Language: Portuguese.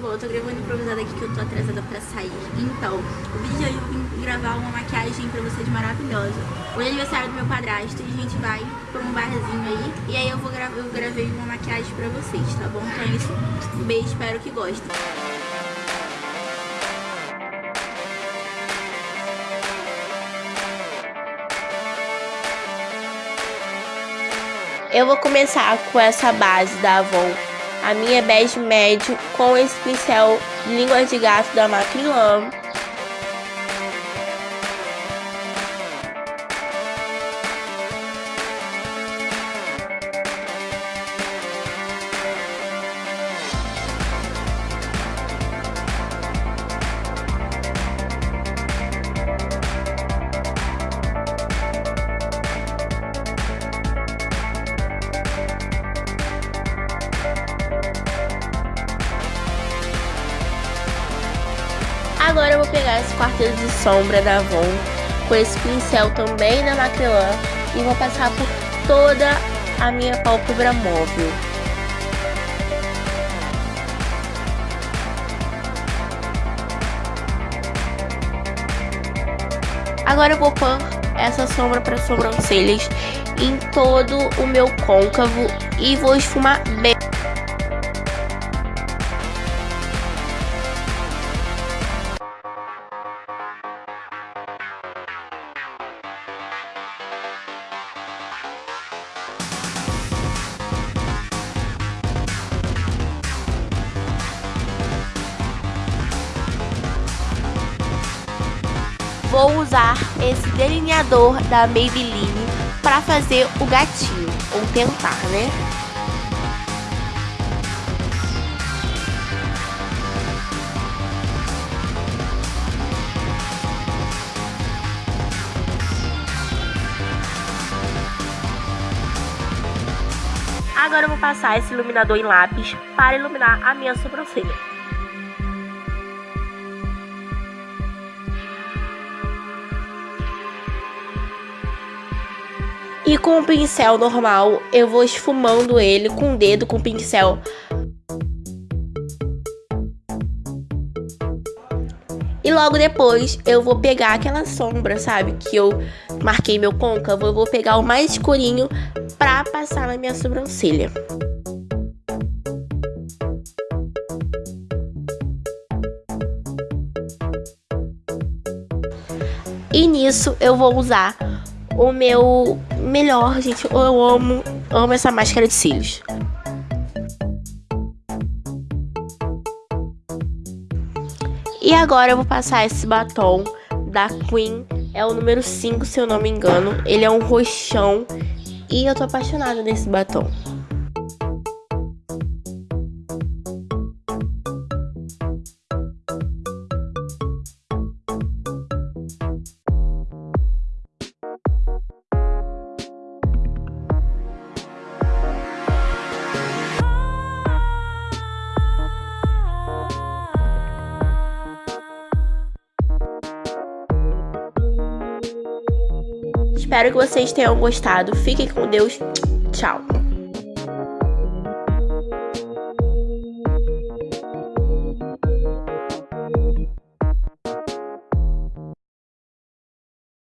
bom, eu tô gravando improvisado aqui que eu tô atrasada pra sair. Então, o vídeo de hoje eu vim gravar uma maquiagem pra vocês maravilhosa. Hoje é aniversário do meu padrasto e a gente vai pra um barzinho aí. E aí eu, vou gra eu gravei uma maquiagem pra vocês, tá bom? Então é isso. Um beijo, espero que gostem. Eu vou começar com essa base da Avon, a minha bege médio com esse pincel língua de gato da Macrylan. Agora eu vou pegar esse quarteto de sombra da Avon com esse pincel também da Macrylan e vou passar por toda a minha pálpebra móvel. Agora eu vou pôr essa sombra para sobrancelhas em todo o meu côncavo e vou esfumar bem. Vou usar esse delineador da Maybelline para fazer o gatinho, ou tentar, né? Agora eu vou passar esse iluminador em lápis para iluminar a minha sobrancelha. E com o pincel normal, eu vou esfumando ele com o dedo, com o pincel. E logo depois eu vou pegar aquela sombra, sabe? Que eu marquei meu côncavo. Eu vou pegar o mais escurinho pra passar na minha sobrancelha. E nisso eu vou usar o meu melhor, gente. Eu amo, amo essa máscara de cílios. E agora eu vou passar esse batom da Queen. É o número 5, se eu não me engano. Ele é um roxão. E eu tô apaixonada nesse batom. Espero que vocês tenham gostado. Fiquem com Deus. Tchau.